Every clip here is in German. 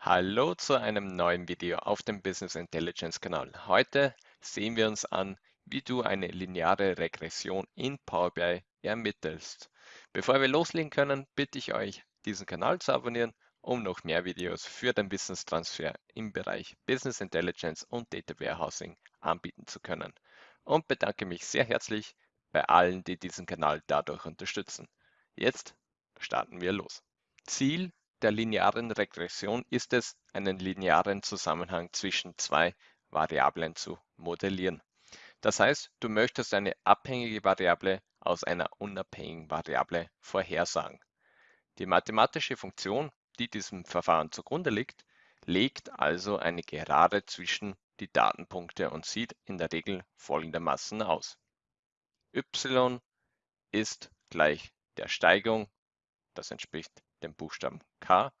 Hallo zu einem neuen Video auf dem Business Intelligence Kanal. Heute sehen wir uns an, wie du eine lineare Regression in Power BI ermittelst. Bevor wir loslegen können, bitte ich euch, diesen Kanal zu abonnieren, um noch mehr Videos für den Wissenstransfer im Bereich Business Intelligence und Data Warehousing anbieten zu können. Und bedanke mich sehr herzlich bei allen, die diesen Kanal dadurch unterstützen. Jetzt starten wir los. Ziel der linearen Regression ist es, einen linearen Zusammenhang zwischen zwei Variablen zu modellieren. Das heißt, du möchtest eine abhängige Variable aus einer unabhängigen Variable vorhersagen. Die mathematische Funktion, die diesem Verfahren zugrunde liegt, legt also eine Gerade zwischen die Datenpunkte und sieht in der Regel folgendermaßen aus. y ist gleich der Steigung, das entspricht den Buchstaben k,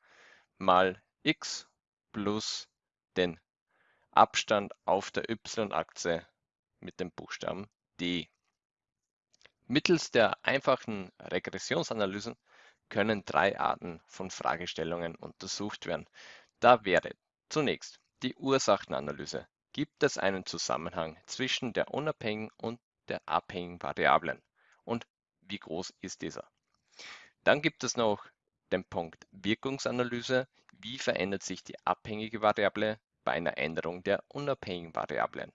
mal x plus den Abstand auf der y-Achse mit dem Buchstaben d. Mittels der einfachen Regressionsanalysen können drei Arten von Fragestellungen untersucht werden. Da wäre zunächst die Ursachenanalyse. Gibt es einen Zusammenhang zwischen der unabhängigen und der abhängigen Variablen? Und wie groß ist dieser? Dann gibt es noch den Punkt Wirkungsanalyse. Wie verändert sich die abhängige Variable bei einer Änderung der unabhängigen Variablen?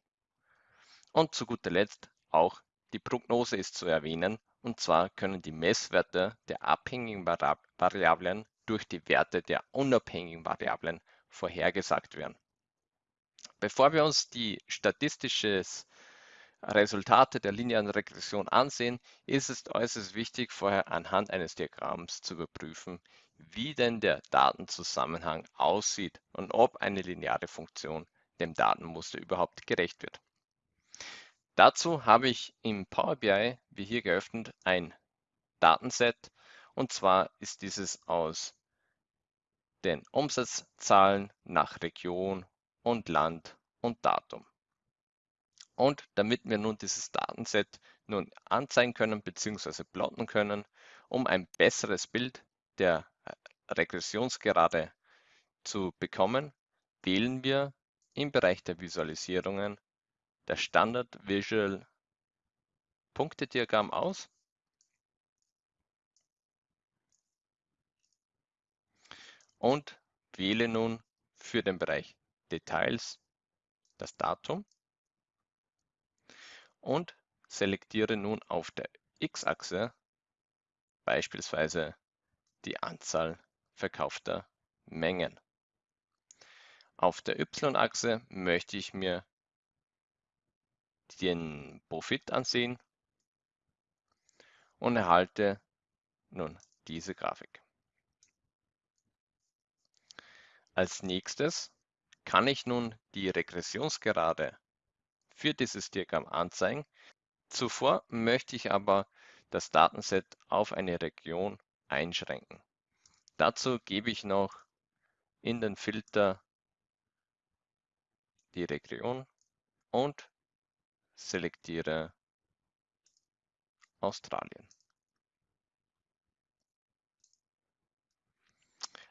Und zu guter Letzt auch die Prognose ist zu erwähnen. Und zwar können die Messwerte der abhängigen Variablen durch die Werte der unabhängigen Variablen vorhergesagt werden. Bevor wir uns die statistisches Resultate der linearen Regression ansehen, ist es äußerst wichtig, vorher anhand eines Diagramms zu überprüfen, wie denn der Datenzusammenhang aussieht und ob eine lineare Funktion dem Datenmuster überhaupt gerecht wird. Dazu habe ich im Power BI, wie hier geöffnet, ein Datenset und zwar ist dieses aus den Umsatzzahlen nach Region und Land und Datum. Und damit wir nun dieses Datenset nun anzeigen können bzw. plotten können, um ein besseres Bild der äh, Regressionsgerade zu bekommen, wählen wir im Bereich der Visualisierungen das Standard Visual Punktediagramm aus und wähle nun für den Bereich Details das Datum und selektiere nun auf der x-Achse beispielsweise die Anzahl verkaufter Mengen. Auf der y-Achse möchte ich mir den Profit ansehen und erhalte nun diese Grafik. Als nächstes kann ich nun die Regressionsgerade für dieses Diagramm anzeigen. Zuvor möchte ich aber das Datenset auf eine Region einschränken. Dazu gebe ich noch in den Filter die Region und selektiere Australien.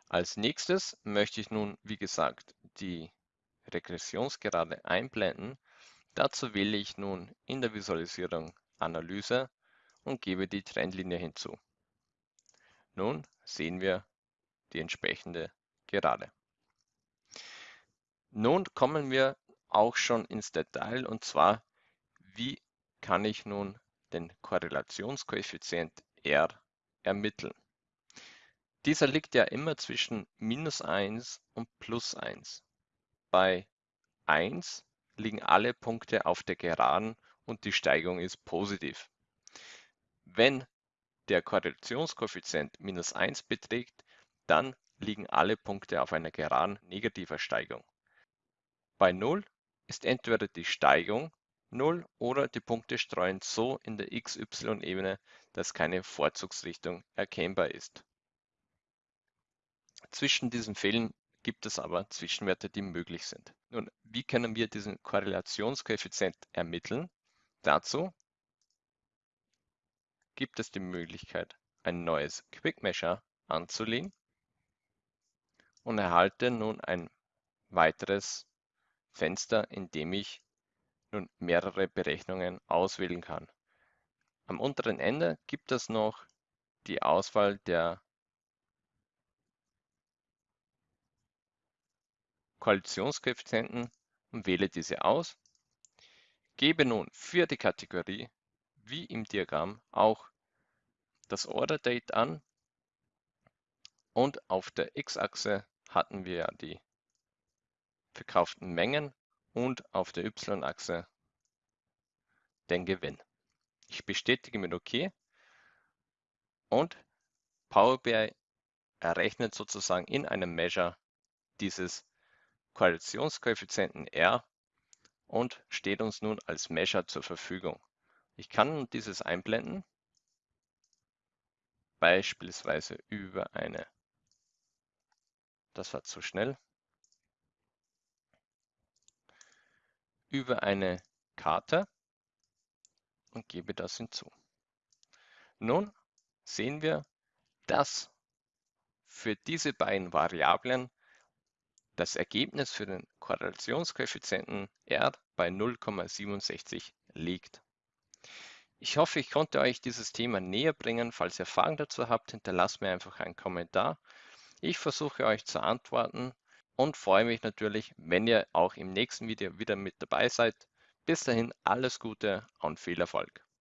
Als nächstes möchte ich nun, wie gesagt, die Regressionsgerade einblenden Dazu wähle ich nun in der Visualisierung Analyse und gebe die Trendlinie hinzu. Nun sehen wir die entsprechende Gerade. Nun kommen wir auch schon ins Detail und zwar, wie kann ich nun den Korrelationskoeffizient R ermitteln. Dieser liegt ja immer zwischen minus 1 und plus 1. Bei 1 liegen alle Punkte auf der Geraden und die Steigung ist positiv. Wenn der Korrelationskoeffizient minus 1 beträgt, dann liegen alle Punkte auf einer Geraden negativer Steigung. Bei 0 ist entweder die Steigung 0 oder die Punkte streuen so in der XY-Ebene, dass keine Vorzugsrichtung erkennbar ist. Zwischen diesen Fällen gibt es aber Zwischenwerte, die möglich sind. Nun, wie können wir diesen Korrelationskoeffizient ermitteln? Dazu gibt es die Möglichkeit, ein neues Quick Measure anzulegen. und erhalte nun ein weiteres Fenster, in dem ich nun mehrere Berechnungen auswählen kann. Am unteren Ende gibt es noch die Auswahl der Koalitionskoeffizienten und wähle diese aus. Gebe nun für die Kategorie, wie im Diagramm, auch das Order Date an und auf der X-Achse hatten wir ja die verkauften Mengen und auf der Y-Achse den Gewinn. Ich bestätige mit OK und Power BI errechnet sozusagen in einem Measure dieses Korrelationskoeffizienten R und steht uns nun als Measure zur Verfügung. Ich kann dieses einblenden, beispielsweise über eine, das war zu schnell, über eine Karte und gebe das hinzu. Nun sehen wir, dass für diese beiden Variablen das Ergebnis für den Korrelationskoeffizienten R bei 0,67 liegt. Ich hoffe, ich konnte euch dieses Thema näher bringen. Falls ihr Fragen dazu habt, hinterlasst mir einfach einen Kommentar. Ich versuche euch zu antworten und freue mich natürlich, wenn ihr auch im nächsten Video wieder mit dabei seid. Bis dahin alles Gute und viel Erfolg.